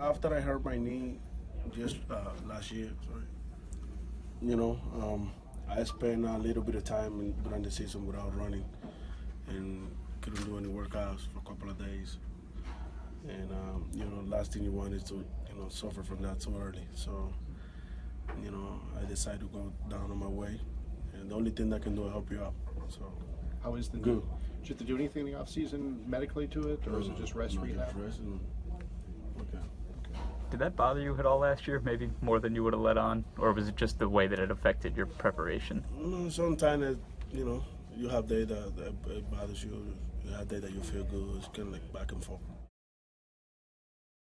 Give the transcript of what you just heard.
after I hurt my knee just uh, last year, sorry, you know, um, I spent a little bit of time in, during the season without running and couldn't do any workouts for a couple of days. And um, you know, last thing you want is to you know suffer from that so early. So you know, I decided to go down on my way, and the only thing that can do is help you out. So How is the Good. Did you have to do anything in the off season medically to it, or is it just rest no, rehab? Just rest and, okay. That bother you at all last year? Maybe more than you would have let on, or was it just the way that it affected your preparation? Sometimes you know you have days that, that bothers you. You have days that you feel good. It's kind of like back and forth.